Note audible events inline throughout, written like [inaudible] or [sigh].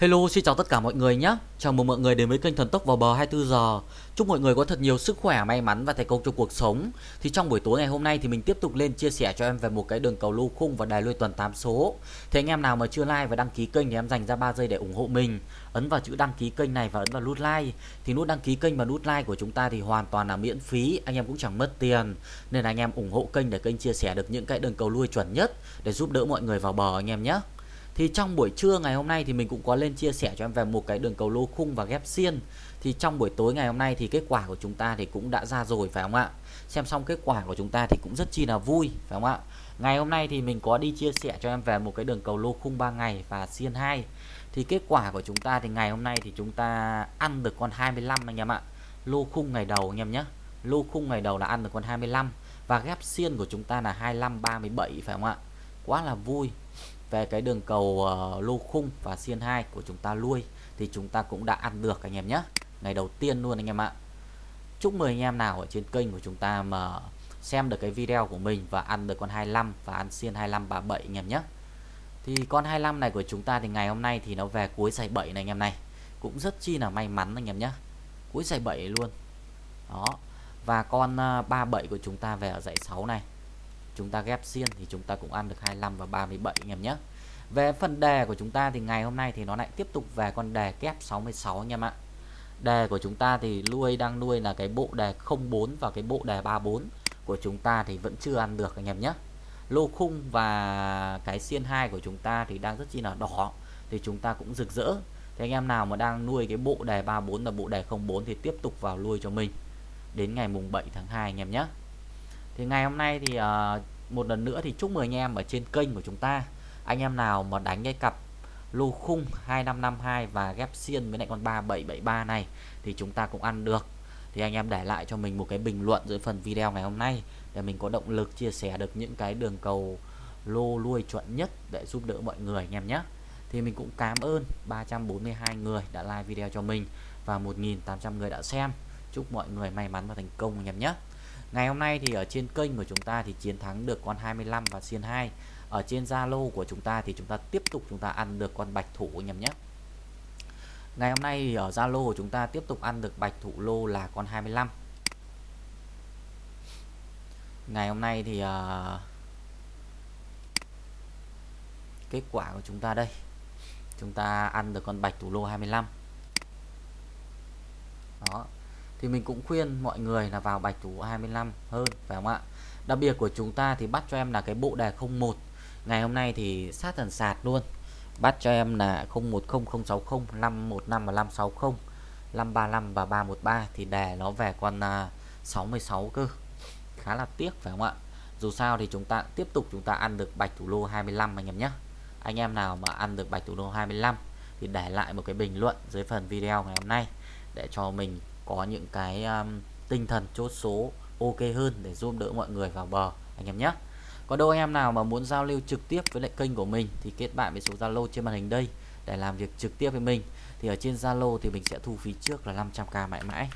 Hello, xin chào tất cả mọi người nhé. Chào mừng mọi người đến với kênh Thần Tốc vào bờ 24 giờ. Chúc mọi người có thật nhiều sức khỏe, may mắn và thành công trong cuộc sống. Thì trong buổi tối ngày hôm nay thì mình tiếp tục lên chia sẻ cho em về một cái đường cầu lô khung và đài lui tuần 8 số. Thế anh em nào mà chưa like và đăng ký kênh thì em dành ra 3 giây để ủng hộ mình. Ấn vào chữ đăng ký kênh này và ấn vào nút like. Thì nút đăng ký kênh và nút like của chúng ta thì hoàn toàn là miễn phí, anh em cũng chẳng mất tiền. Nên là anh em ủng hộ kênh để kênh chia sẻ được những cái đường cầu lui chuẩn nhất để giúp đỡ mọi người vào bờ anh em nhé. Thì trong buổi trưa ngày hôm nay thì mình cũng có lên chia sẻ cho em về một cái đường cầu lô khung và ghép xiên. Thì trong buổi tối ngày hôm nay thì kết quả của chúng ta thì cũng đã ra rồi, phải không ạ? Xem xong kết quả của chúng ta thì cũng rất chi là vui, phải không ạ? Ngày hôm nay thì mình có đi chia sẻ cho em về một cái đường cầu lô khung 3 ngày và xiên 2. Thì kết quả của chúng ta thì ngày hôm nay thì chúng ta ăn được con 25 anh em ạ. Lô khung ngày đầu anh em nhé. Lô khung ngày đầu là ăn được con 25 và ghép xiên của chúng ta là 25 37 phải không ạ? Quá là vui về cái đường cầu ờ, uh, lô khung và xiên 2 của chúng ta lui thì chúng ta cũng đã ăn được anh em nhé. Ngày đầu tiên luôn anh em ạ. Chúc mừng anh em nào ở trên kênh của chúng ta mà xem được cái video của mình và ăn được con 25 và ăn xiên 25 37 anh em nhé. Thì con 25 này của chúng ta thì ngày hôm nay thì nó về cuối giải 7 này anh em này. Cũng rất chi là may mắn anh em nhé. Cuối giải 7 luôn. Đó. Và con ờ, 37 của chúng ta về ở giải 6 này chúng ta ghép xiên thì chúng ta cũng ăn được 25 và 37 anh em nhé. Về phần đề của chúng ta thì ngày hôm nay thì nó lại tiếp tục về con đề kép 66 anh em ạ. Đề của chúng ta thì nuôi đang nuôi là cái bộ đề 04 và cái bộ đề 34 của chúng ta thì vẫn chưa ăn được anh em nhé. Lô khung và cái xiên 2 của chúng ta thì đang rất chi là đỏ, thì chúng ta cũng rực rỡ. Thì anh em nào mà đang nuôi cái bộ đề 34 là bộ đề 04 thì tiếp tục vào nuôi cho mình. Đến ngày mùng 7 tháng 2 anh em nhé thì ngày hôm nay thì uh, một lần nữa thì chúc mừng anh em ở trên kênh của chúng ta. Anh em nào mà đánh cái cặp lô khung 2552 và ghép xiên với lại con 3773 này thì chúng ta cũng ăn được. Thì anh em để lại cho mình một cái bình luận dưới phần video ngày hôm nay để mình có động lực chia sẻ được những cái đường cầu lô lui chuẩn nhất để giúp đỡ mọi người anh em nhé. Thì mình cũng cảm ơn 342 người đã like video cho mình và 1.800 người đã xem. Chúc mọi người may mắn và thành công anh em nhé. Ngày hôm nay thì ở trên kênh của chúng ta thì chiến thắng được con 25 và xiên 2 Ở trên Zalo của chúng ta thì chúng ta tiếp tục chúng ta ăn được con bạch thủ anh em nhé. Ngày hôm nay thì ở Zalo của chúng ta tiếp tục ăn được bạch thủ lô là con 25 Ngày hôm nay thì uh, kết quả của chúng ta đây. Chúng ta ăn được con bạch thủ lô 25 Đó thì mình cũng khuyên mọi người là vào bạch thủ 25 hơn, phải không ạ? Đặc biệt của chúng ta thì bắt cho em là cái bộ đề 01 ngày hôm nay thì sát thần sạt luôn. Bắt cho em là 010060 515 và 560 535 và 313 thì đề nó về con à, 66 cơ. Khá là tiếc, phải không ạ? Dù sao thì chúng ta, tiếp tục chúng ta ăn được bạch thủ lô 25 anh em nhé. Anh em nào mà ăn được bạch thủ lô 25 thì để lại một cái bình luận dưới phần video ngày hôm nay để cho mình có những cái um, tinh thần chốt số ok hơn để giúp đỡ mọi người vào bờ anh em nhé. Có đâu anh em nào mà muốn giao lưu trực tiếp với lại kênh của mình thì kết bạn với số Zalo trên màn hình đây để làm việc trực tiếp với mình. Thì ở trên Zalo thì mình sẽ thu phí trước là 500k mãi mãi.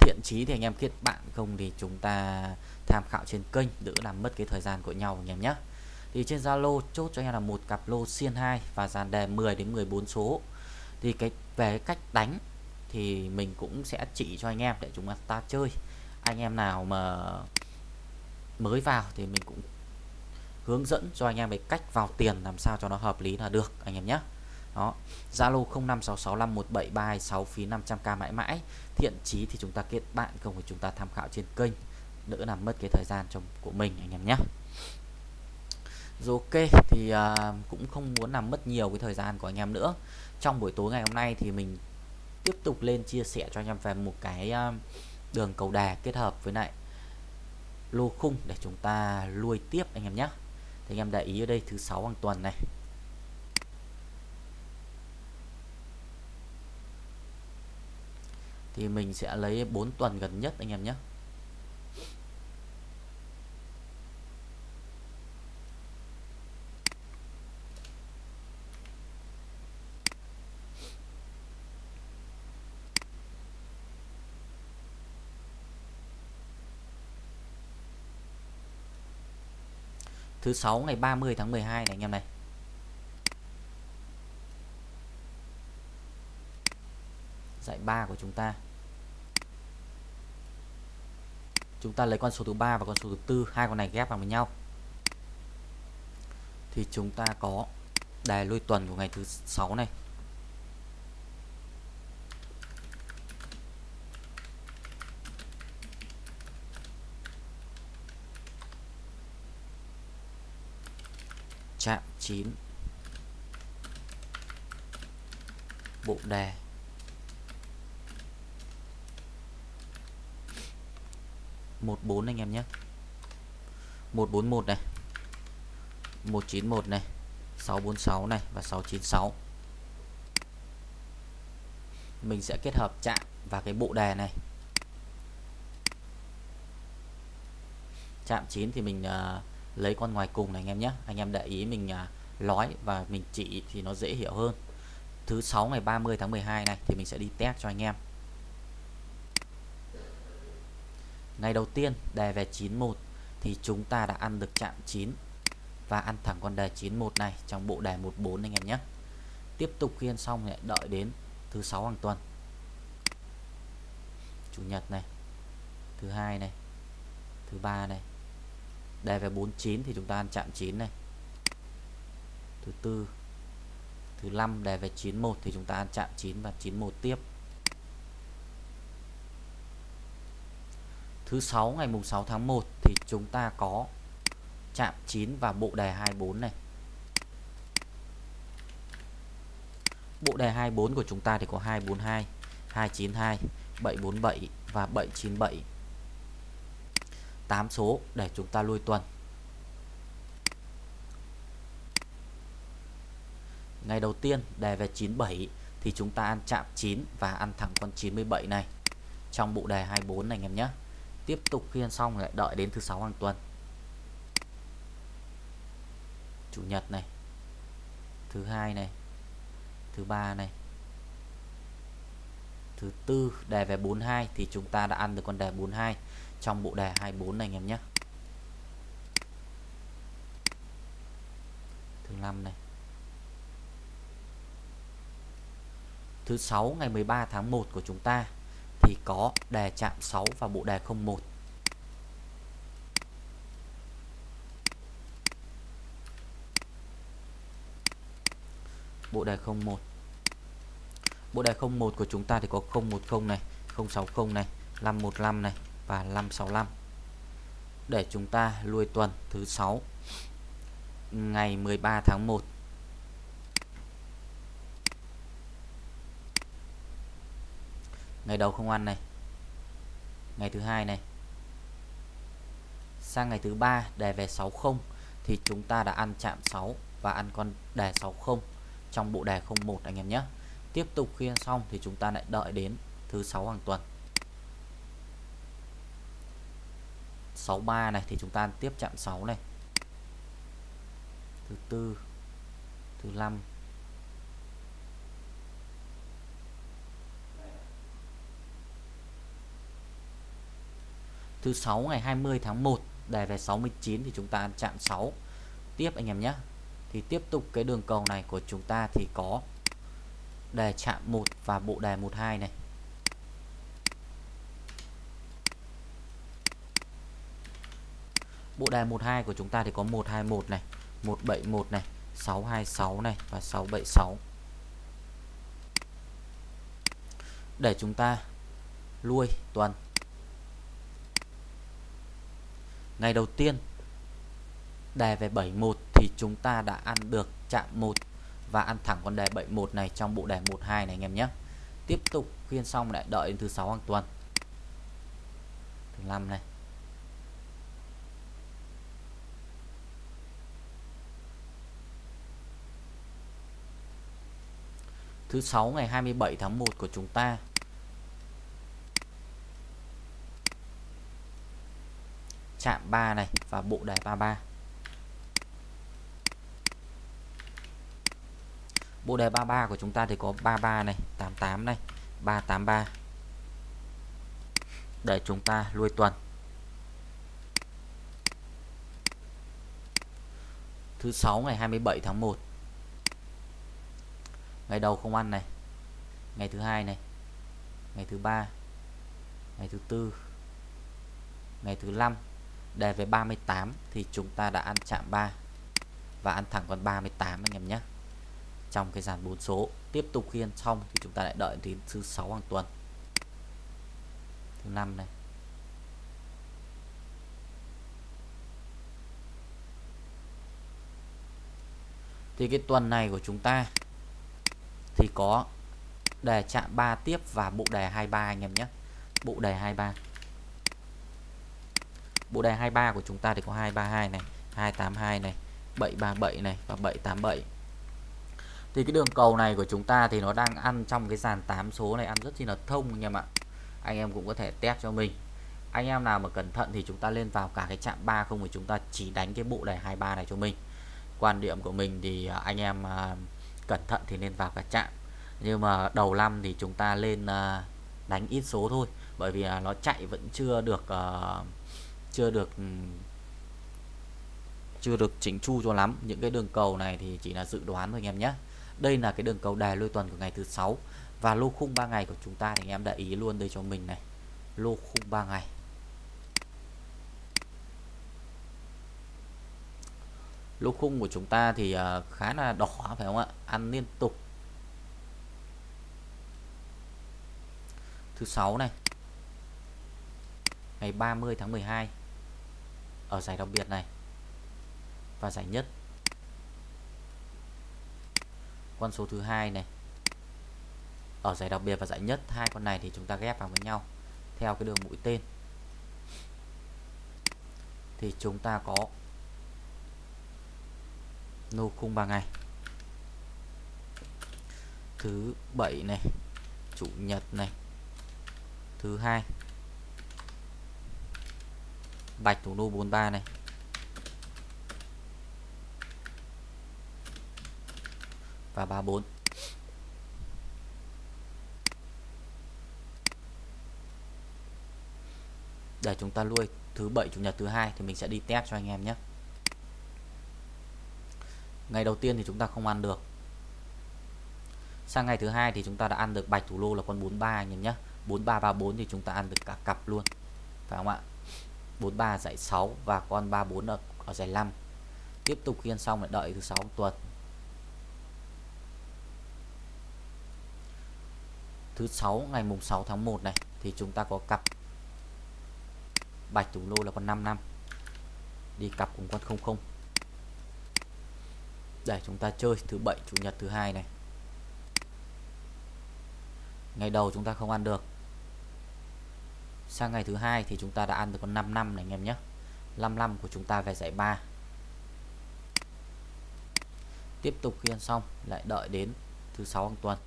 Thiện chí thì anh em kết bạn không thì chúng ta tham khảo trên kênh đỡ làm mất cái thời gian của nhau anh em nhé. Thì trên Zalo chốt cho anh em là một cặp lô xiên 2 và dàn đề 10 đến 14 số thì cái về cách đánh thì mình cũng sẽ chỉ cho anh em để chúng ta chơi. Anh em nào mà mới vào thì mình cũng hướng dẫn cho anh em về cách vào tiền làm sao cho nó hợp lý là được anh em nhé. Đó Zalo 0566517326 phí 500k mãi mãi. Thiện chí thì chúng ta kết bạn không phải chúng ta tham khảo trên kênh đỡ làm mất cái thời gian trong của mình anh em nhé. Rồi ok thì uh, cũng không muốn làm mất nhiều cái thời gian của anh em nữa trong buổi tối ngày hôm nay thì mình tiếp tục lên chia sẻ cho anh em về một cái ờ, đường cầu đà kết hợp với lại lô khung để chúng ta nuôi tiếp anh em nhé. Thì anh em để ý ở đây thứ sáu hàng tuần này. Thì mình sẽ lấy 4 tuần gần nhất anh em nhé. thứ sáu ngày 30 tháng 12 này anh em này. Dạy 3 của chúng ta. Chúng ta lấy con số thứ ba và con số thứ tư, hai con này ghép vào với nhau. Thì chúng ta có đài lôi tuần của ngày thứ sáu này. Chạm 9 bộ đề. Một bốn anh em nhé. Một bốn một này. Một chín một này. Sáu bốn sáu này và sáu chín sáu. Mình sẽ kết hợp chạm và cái bộ đề này. Chạm 9 thì mình uh, lấy con ngoài cùng này anh em nhé. Anh em để ý mình à, nói và mình chỉ thì nó dễ hiểu hơn. Thứ sáu ngày 30 tháng 12 này thì mình sẽ đi test cho anh em. Ngày đầu tiên, đề về 91 thì chúng ta đã ăn được chạm 9 và ăn thẳng con đề 91 này trong bộ đề 14 anh em nhé. Tiếp tục khiên xong lại đợi đến thứ sáu hàng tuần. Chủ nhật này, thứ hai này, thứ ba này đề về 49 thì chúng ta ăn chạm 9 này. Thứ tư, thứ năm đề về 91 thì chúng ta ăn chạm 9 và 91 tiếp. Thứ sáu, ngày mùng 6 tháng 1 thì chúng ta có chạm 9 và bộ đề 24 này. Bộ đề 24 của chúng ta thì có 242 292 747 và 797 8 số để chúng ta lui tuần. Ngày đầu tiên đề về 97 thì chúng ta ăn chạm 9 và ăn thẳng con 97 này. Trong bộ đề 24 này anh em nhé. Tiếp tục khi ăn xong lại đợi đến thứ sáu hàng tuần. Chủ nhật này. Thứ hai này. Thứ ba này. Thứ tư đề về 42 thì chúng ta đã ăn được con đề 42 trong bộ đề 24 này anh em nhé. Thứ năm này. Thứ sáu, ngày 13 tháng 1 của chúng ta thì có đề chạm 6 và bộ đề 01 bộ đề 01 bộ đề 01 của chúng ta thì có 010 này 060 này 515 này và 565 để chúng ta lui tuần thứ 6 ngày 13 tháng 1 ngày đầu không ăn này, ngày thứ hai này. Sang ngày thứ ba đề về 60 thì chúng ta đã ăn chạm 6 và ăn con đề 60 trong bộ đề 01 anh em nhé. Tiếp tục khi ăn xong thì chúng ta lại đợi đến thứ sáu hàng tuần. 63 này, thì chúng ta tiếp chạm 6 này. Thứ tư, thứ năm. Thứ sáu ngày 20 tháng 1 đề về 69 thì chúng ta ăn chạm 6 tiếp anh em nhé. Thì tiếp tục cái đường cầu này của chúng ta thì có đề chạm 1 và bộ đề 12 này. Bộ đề 12 của chúng ta thì có 121 này 171 này 626 này và 676 để chúng ta lui tuần. Ngày đầu tiên đề về 71 thì chúng ta đã ăn được chạm 1 và ăn thẳng con đề 71 này trong bộ đề 12 này anh em nhé. Tiếp tục khuyên xong lại đợi đến thứ sáu hàng tuần. Thứ năm này. Thứ sáu ngày 27 tháng 1 của chúng ta. Chạm 3 này và bộ đề 33 bộ đề 33 của chúng ta thì có 33 này 88 này 383 để chúng ta lui tuần. Thứ sáu ngày 27 tháng 1 ngày đầu không ăn này. Ngày thứ hai này. Ngày thứ ba. Ngày thứ tư. Ngày thứ năm. Đề về 38 thì chúng ta đã ăn chạm 3 và ăn thẳng con 38 anh em nhé. Trong cái dàn 4 số. Tiếp tục khiên xong thì chúng ta lại đợi đến thứ sáu hàng tuần. Thứ năm này. Thì cái tuần này của chúng ta thì có đề chạm 3 tiếp và bộ đề 23 anh em nhé. Bộ đề 23 bộ đề 23 của chúng ta thì có 232 này 282 này 737 này và 787 thì cái đường cầu này của chúng ta thì nó đang ăn trong cái dàn 8 số này ăn rất chi là thông anh em ạ. Anh em cũng có thể test cho mình. Anh em nào mà cẩn thận thì chúng ta lên vào cả cái chạm 3 không thì chúng ta chỉ đánh cái bộ đề 23 này cho mình. Quan điểm của mình thì à, anh em à, cẩn thận thì nên vào cả chạm. Nhưng mà đầu năm thì chúng ta lên à, đánh ít số thôi. Bởi vì à, nó chạy vẫn chưa được à, chưa được ừ, chưa được chỉnh chu cho lắm. Những cái đường cầu này thì chỉ là dự đoán thôi anh em nhé. Đây là cái đường cầu đài lôi tuần của ngày thứ sáu. Và lô khung 3 ngày của chúng ta thì anh em để ý luôn đây cho mình này. Lô khung 3 ngày. Lô khung của chúng ta thì uh, khá là đỏ phải không ạ? Ăn liên tục. Thứ sáu này. Ngày 30 tháng 12 ở giải đặc biệt này. Và giải nhất. Con số thứ hai này. Ở giải đặc biệt và giải nhất hai con này thì chúng ta ghép vào với nhau theo cái đường mũi tên. Thì chúng ta có nô khung 3 ngày thứ bảy này, chủ nhật này. Thứ hai, bạch thủ nô 43 này. Và 34 để chúng ta nuôi thứ bảy, chủ nhật thứ hai thì mình sẽ đi test cho anh em nhé ngày đầu tiên thì chúng ta không ăn được. Sang ngày thứ hai thì chúng ta đã ăn được bạch thủ lô là con 43 anh em nhé. 4334 thì chúng ta ăn được cả cặp luôn. Phải không ạ? 43 dạy 6 và con 34 ở, ở dạy 5 tiếp tục khiên xong lại đợi thứ sáu tuần. Thứ sáu ngày mùng 6 tháng 1 này thì chúng ta có cặp bạch thủ lô là con 5 năm. Đi cặp cùng con 00 để chúng ta chơi thứ bảy, chủ nhật thứ hai này. Ngày đầu chúng ta không ăn được. Sang ngày thứ hai thì chúng ta đã ăn được con 5 năm này, anh em nhé. 55 của chúng ta về giải 3 tiếp tục khi ăn xong, lại đợi đến thứ sáu hàng tuần.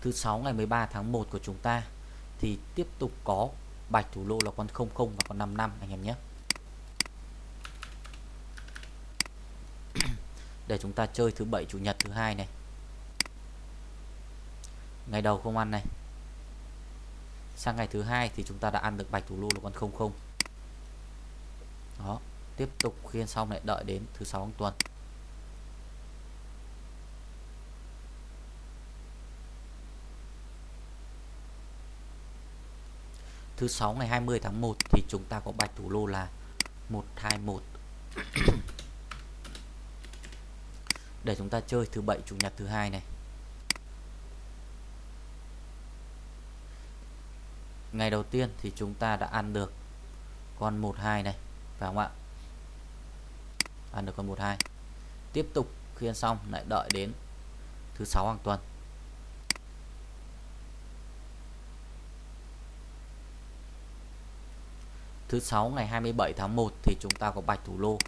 Thứ sáu ngày 13 tháng 1 của chúng ta thì tiếp tục có bạch thủ lô là con 00 và con 55 anh em nhé. [clears throat] Để chúng ta chơi thứ bảy, chủ nhật thứ hai này. Ngày đầu không ăn này. Sang ngày thứ hai thì chúng ta đã ăn được bạch thủ lô là con 00 đó, tiếp tục khiên xong lại đợi đến thứ sáu tuần. Thứ sáu ngày 20 tháng 1 thì chúng ta có bạch thủ lô là 121 để chúng ta chơi thứ bảy, chủ nhật thứ hai này. Ngày đầu tiên thì chúng ta đã ăn được con 12 này, phải không ạ? Ăn được con 12 tiếp tục khiên xong, lại đợi đến thứ sáu hàng tuần. Thứ sáu ngày 27 tháng 1 thì chúng ta có bạch thủ lô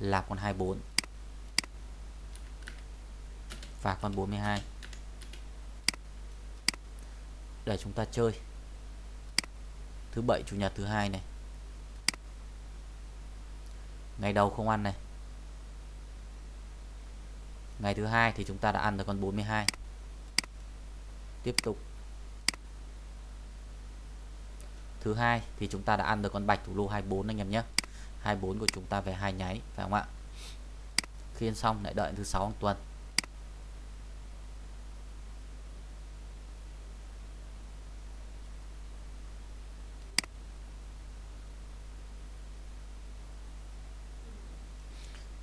là con 24 và con 42 để chúng ta chơi. Thứ bảy, chủ nhật thứ hai này. Ngày đầu không ăn này. Ngày thứ hai thì chúng ta đã ăn được con 42 tiếp tục. Thứ hai thì chúng ta đã ăn được con bạch thủ lô 24 anh em nhé. 24 của chúng ta về hai nháy, phải không ạ? Khiên xong, lại đợi thứ sáu hàng tuần.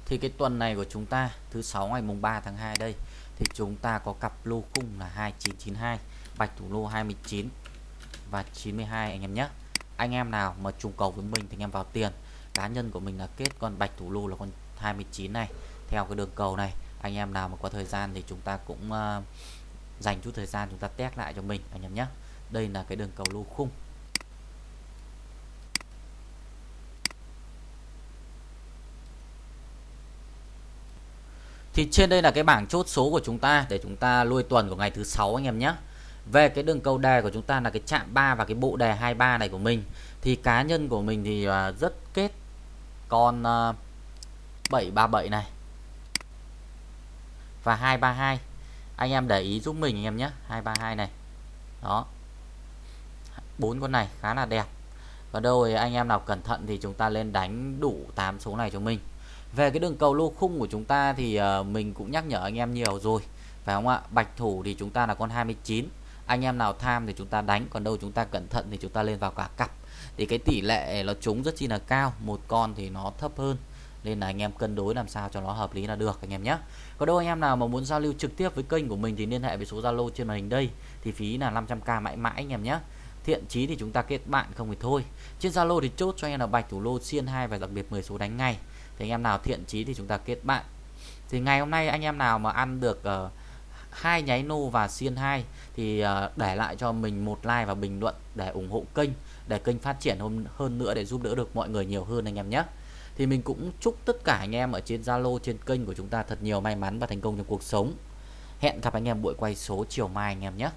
Thì cái tuần này của chúng ta, thứ sáu ngày mùng 3 tháng 2 đây, thì chúng ta có cặp lô khung là 2992 bạch thủ lô 29 và 92 anh em nhé. Anh em nào mà trùng cầu với mình thì anh em vào tiền. Cá nhân của mình là kết con bạch thủ lô là con 29 này. Theo cái đường cầu này anh em nào mà có thời gian thì chúng ta cũng uh, dành chút thời gian chúng ta test lại cho mình anh em nhé. Đây là cái đường cầu lô khung. Thì trên đây là cái bảng chốt số của chúng ta để chúng ta lui tuần của ngày thứ sáu anh em nhé. Về cái đường cầu đề của chúng ta là cái chạm 3 và cái bộ đề 23 này của mình thì cá nhân của mình thì à, rất kết con à, 737 này và 232. Anh em để ý giúp mình anh em nhé, 232 này. Đó. bốn con này khá là đẹp. Và đâu anh em nào cẩn thận thì chúng ta lên đánh đủ 8 số này cho mình về cái đường cầu lô khung của chúng ta thì à, mình cũng nhắc nhở anh em nhiều rồi phải không ạ bạch thủ thì chúng ta là con 29 anh em nào tham thì chúng ta đánh còn đâu chúng ta cẩn thận thì chúng ta lên vào cả cặp. Thì cái tỷ lệ nó trúng rất chi là cao một con thì nó thấp hơn. Nên là anh em cân đối làm sao cho nó hợp lý là được anh em nhé. Có đâu anh em nào mà muốn giao lưu trực tiếp với kênh của mình thì liên hệ với số Zalo trên màn hình đây. Thì phí là 500k mãi mãi anh em nhé. Thiện chí thì chúng ta kết bạn không thì thôi. Trên Zalo thì chốt cho anh em là bạch thủ lô xiên hai và đặc biệt 10 số đánh ngay. Thì anh em nào thiện chí thì chúng ta kết bạn. Thì ngày hôm nay anh em nào mà ăn được uh, hai nháy nô và xiên 2 thì ờ, để lại cho mình một like và bình luận để ủng hộ kênh, để kênh phát triển hơn hơn nữa để giúp đỡ được mọi người nhiều hơn anh em nhé. Thì mình cũng chúc tất cả anh em ở trên Zalo, trên kênh của chúng ta thật nhiều may mắn và thành công trong cuộc sống. Hẹn gặp anh em buổi quay số chiều mai anh em nhé.